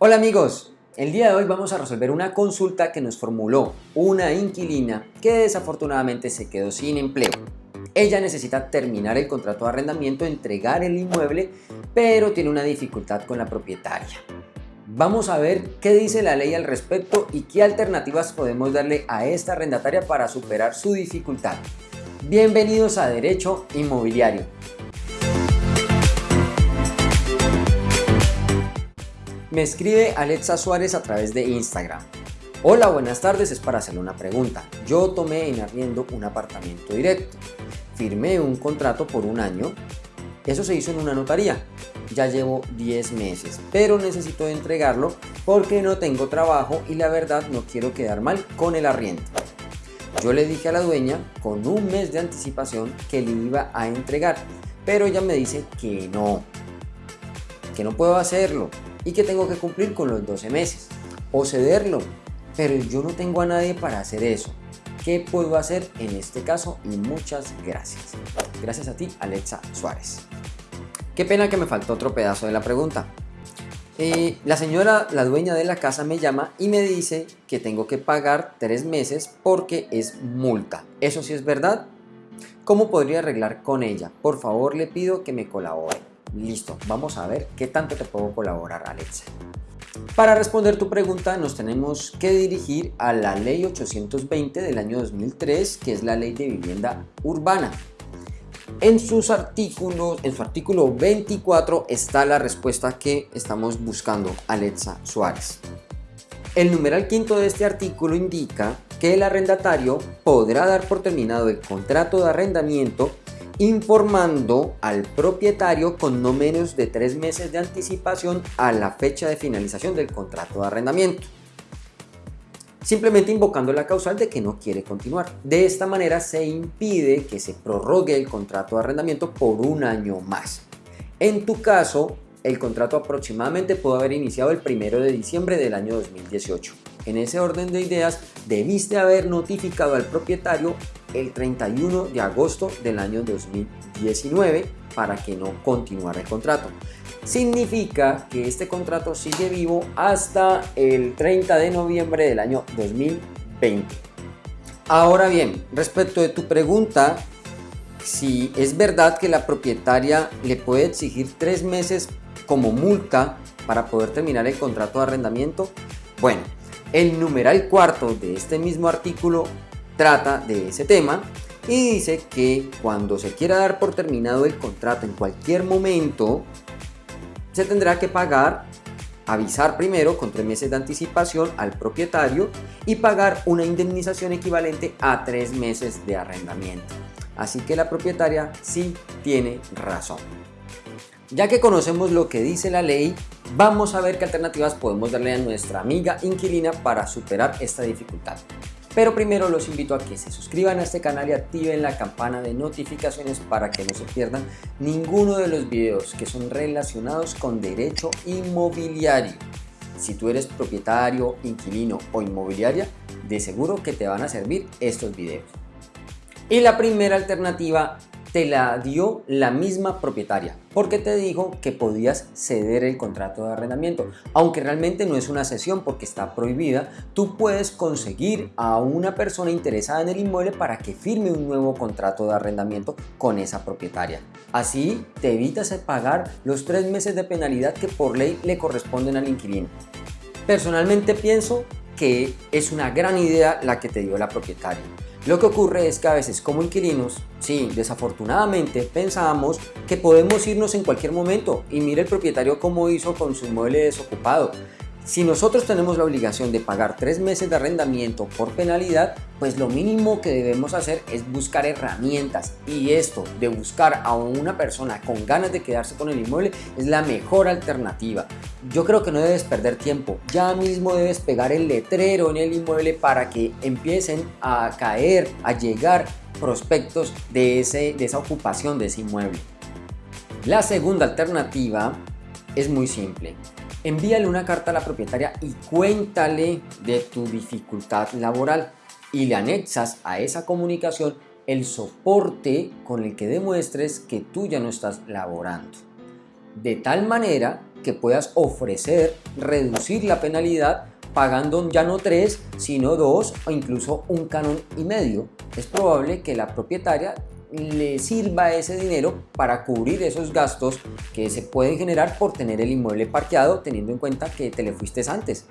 Hola amigos, el día de hoy vamos a resolver una consulta que nos formuló una inquilina que desafortunadamente se quedó sin empleo. Ella necesita terminar el contrato de arrendamiento, entregar el inmueble, pero tiene una dificultad con la propietaria. Vamos a ver qué dice la ley al respecto y qué alternativas podemos darle a esta arrendataria para superar su dificultad. Bienvenidos a Derecho Inmobiliario. Me escribe Alexa Suárez a través de Instagram. Hola, buenas tardes, es para hacerle una pregunta. Yo tomé en arriendo un apartamento directo. Firmé un contrato por un año. Eso se hizo en una notaría. Ya llevo 10 meses, pero necesito entregarlo porque no tengo trabajo y la verdad no quiero quedar mal con el arriendo. Yo le dije a la dueña con un mes de anticipación que le iba a entregar, pero ella me dice que no, que no puedo hacerlo, y que tengo que cumplir con los 12 meses o cederlo, pero yo no tengo a nadie para hacer eso. ¿Qué puedo hacer en este caso? Y muchas gracias. Gracias a ti, Alexa Suárez. Qué pena que me faltó otro pedazo de la pregunta. Eh, la señora, la dueña de la casa, me llama y me dice que tengo que pagar tres meses porque es multa. ¿Eso sí es verdad? ¿Cómo podría arreglar con ella? Por favor, le pido que me colabore. Listo, vamos a ver qué tanto te puedo colaborar Alexa. Para responder tu pregunta nos tenemos que dirigir a la ley 820 del año 2003 que es la ley de vivienda urbana. En sus artículos, en su artículo 24 está la respuesta que estamos buscando Alexa Suárez. El numeral quinto de este artículo indica que el arrendatario podrá dar por terminado el contrato de arrendamiento informando al propietario con no menos de tres meses de anticipación a la fecha de finalización del contrato de arrendamiento. Simplemente invocando la causal de que no quiere continuar. De esta manera se impide que se prorrogue el contrato de arrendamiento por un año más. En tu caso, el contrato aproximadamente pudo haber iniciado el 1 de diciembre del año 2018. En ese orden de ideas, debiste haber notificado al propietario el 31 de agosto del año 2019 para que no continuara el contrato. Significa que este contrato sigue vivo hasta el 30 de noviembre del año 2020. Ahora bien, respecto de tu pregunta, si es verdad que la propietaria le puede exigir tres meses como multa para poder terminar el contrato de arrendamiento, bueno, el numeral cuarto de este mismo artículo trata de ese tema y dice que cuando se quiera dar por terminado el contrato en cualquier momento, se tendrá que pagar, avisar primero con tres meses de anticipación al propietario y pagar una indemnización equivalente a tres meses de arrendamiento. Así que la propietaria sí tiene razón. Ya que conocemos lo que dice la ley, vamos a ver qué alternativas podemos darle a nuestra amiga inquilina para superar esta dificultad. Pero primero los invito a que se suscriban a este canal y activen la campana de notificaciones para que no se pierdan ninguno de los videos que son relacionados con derecho inmobiliario. Si tú eres propietario, inquilino o inmobiliaria, de seguro que te van a servir estos videos. Y la primera alternativa te la dio la misma propietaria porque te dijo que podías ceder el contrato de arrendamiento. Aunque realmente no es una cesión porque está prohibida, tú puedes conseguir a una persona interesada en el inmueble para que firme un nuevo contrato de arrendamiento con esa propietaria. Así te evitas pagar los tres meses de penalidad que por ley le corresponden al inquilino. Personalmente pienso que es una gran idea la que te dio la propietaria lo que ocurre es que a veces como inquilinos, sí, desafortunadamente pensamos que podemos irnos en cualquier momento y mire el propietario cómo hizo con su inmueble desocupado. Si nosotros tenemos la obligación de pagar tres meses de arrendamiento por penalidad, pues lo mínimo que debemos hacer es buscar herramientas y esto de buscar a una persona con ganas de quedarse con el inmueble es la mejor alternativa. Yo creo que no debes perder tiempo, ya mismo debes pegar el letrero en el inmueble para que empiecen a caer, a llegar prospectos de, ese, de esa ocupación de ese inmueble. La segunda alternativa es muy simple envíale una carta a la propietaria y cuéntale de tu dificultad laboral y le anexas a esa comunicación el soporte con el que demuestres que tú ya no estás laborando. De tal manera que puedas ofrecer reducir la penalidad pagando ya no tres, sino dos o incluso un canon y medio. Es probable que la propietaria le sirva ese dinero para cubrir esos gastos que se pueden generar por tener el inmueble parqueado teniendo en cuenta que te le fuiste antes.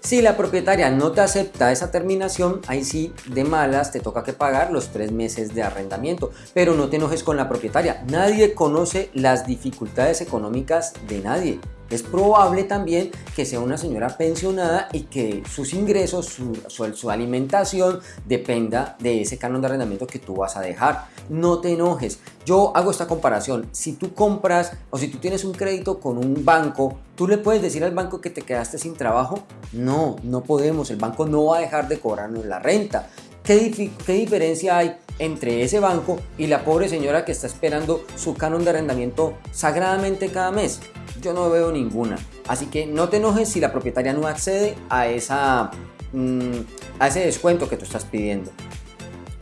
Si la propietaria no te acepta esa terminación, ahí sí, de malas, te toca que pagar los tres meses de arrendamiento. Pero no te enojes con la propietaria. Nadie conoce las dificultades económicas de nadie. Es probable también que sea una señora pensionada y que sus ingresos, su, alimentación dependa de ese canon de arrendamiento que tú vas a dejar. No te enojes. Yo hago esta comparación. Si tú compras o si tú tienes un crédito con un banco, ¿tú le puedes decir al banco que te quedaste sin trabajo? No, no podemos. El banco no va a dejar de cobrarnos la renta. ¿Qué, ¿Qué, diferencia hay entre ese banco y la pobre señora que está esperando su canon de arrendamiento sagradamente cada mes? yo no veo ninguna. Así que no te enojes si la propietaria no accede a, esa, mm, a ese descuento que tú estás pidiendo.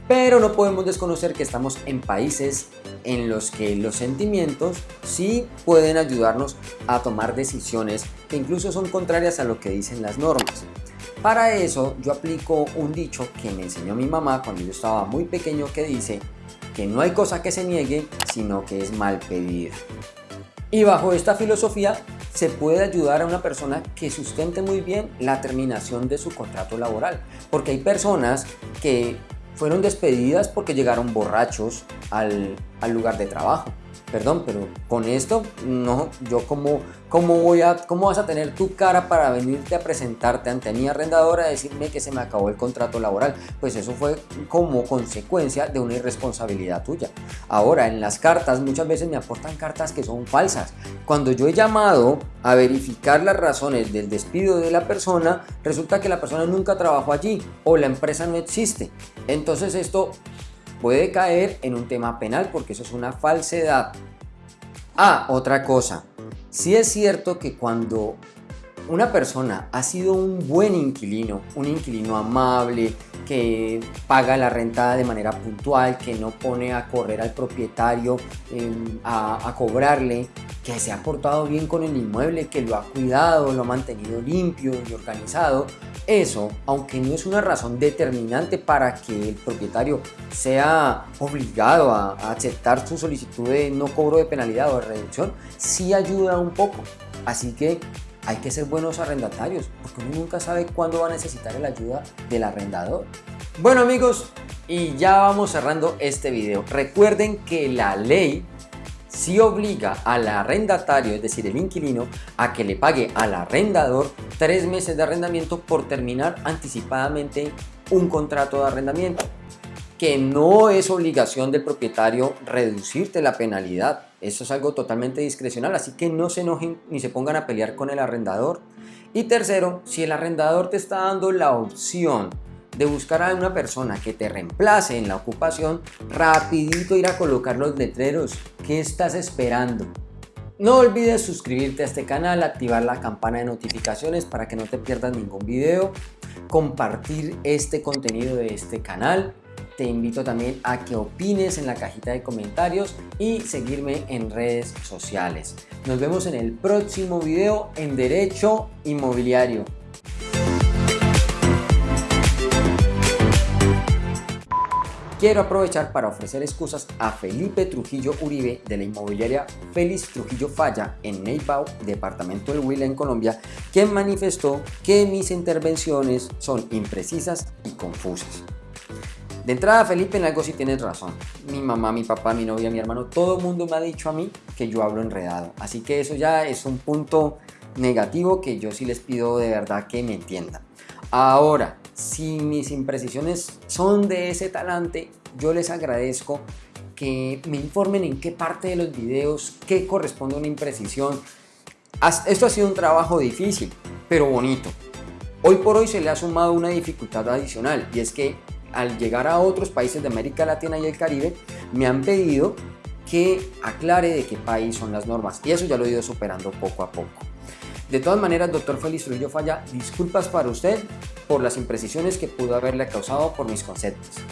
Pero no podemos desconocer que estamos en países en los que los sentimientos sí pueden ayudarnos a tomar decisiones que incluso son contrarias a lo que dicen las normas. Para eso yo aplico un dicho que me enseñó mi mamá cuando yo estaba muy pequeño que dice que no hay cosa que se niegue, sino que es mal pedida. Y bajo esta filosofía se puede ayudar a una persona que sustente muy bien la terminación de su contrato laboral. Porque hay personas que fueron despedidas porque llegaron borrachos al, al lugar de trabajo perdón, pero con esto, no, yo como, cómo voy a, cómo vas a tener tu cara para venirte a presentarte ante mi arrendadora a decirme que se me acabó el contrato laboral? Pues eso fue como consecuencia de una irresponsabilidad tuya. Ahora, en las cartas muchas veces me aportan cartas que son falsas. Cuando yo he llamado a verificar las razones del despido de la persona, resulta que la persona nunca trabajó allí o la empresa no existe. Entonces esto puede caer en un tema penal porque eso es una falsedad. Ah, otra cosa. Si es cierto que cuando una persona ha sido un buen inquilino, un inquilino amable, que paga la renta de manera puntual, que no pone a correr al propietario em, a, a cobrarle, que se ha portado bien con el inmueble, que lo ha cuidado, lo ha mantenido limpio y organizado, eso, aunque no es una razón determinante para que el propietario sea obligado a, aceptar su solicitud de no cobro de penalidad o de reducción, sí ayuda un poco. Así que hay que ser buenos arrendatarios, porque uno nunca sabe cuándo va a necesitar la ayuda del arrendador. Bueno amigos, y ya vamos cerrando este video. Recuerden que la ley si obliga al arrendatario, es decir, el inquilino, a que le pague al arrendador tres meses de arrendamiento por terminar anticipadamente un contrato de arrendamiento. Que no es obligación del propietario reducirte la penalidad. Eso es algo totalmente discrecional, así que no se enojen ni se pongan a pelear con el arrendador. Y tercero, si el arrendador te está dando la opción de buscar a una persona que te reemplace en la ocupación, rapidito ir a colocar los letreros. ¿Qué estás esperando? No olvides suscribirte a este canal, activar la campana de notificaciones para que no te pierdas ningún video, compartir este contenido de este canal. Te invito también a que opines en la cajita de comentarios y seguirme en redes sociales. Nos vemos en el próximo video en Derecho Inmobiliario. Quiero aprovechar para ofrecer excusas a Felipe Trujillo Uribe de la inmobiliaria Félix Trujillo Falla en Neipao, departamento del Huila en Colombia, quien manifestó que mis intervenciones son imprecisas y confusas. De entrada, Felipe, en algo sí tienes razón. Mi mamá, mi papá, mi novia, mi hermano, todo el mundo me ha dicho a mí que yo hablo enredado. Así que eso ya es un punto negativo que yo sí les pido de verdad que me entiendan. Ahora, si mis imprecisiones son de ese talante, yo les agradezco que me informen en qué parte de los videos, qué corresponde a una imprecisión. Esto ha sido un trabajo difícil, pero bonito. Hoy por hoy se le ha sumado una dificultad adicional y es que al llegar a otros países de América Latina y el Caribe me han pedido que aclare de qué país son las normas y eso ya lo he ido superando poco a poco. De todas maneras, doctor Félix Trujillo Falla, disculpas para usted por las imprecisiones que pudo haberle causado por mis conceptos.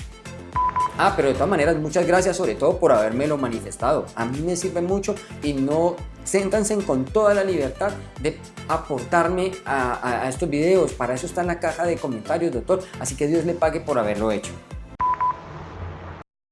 Ah, pero de todas maneras, muchas gracias sobre todo por habérmelo manifestado. A mí me sirve mucho y no siéntanse con toda la libertad de aportarme a, a estos videos. Para eso está en la caja de comentarios, doctor. Así que Dios le pague por haberlo hecho.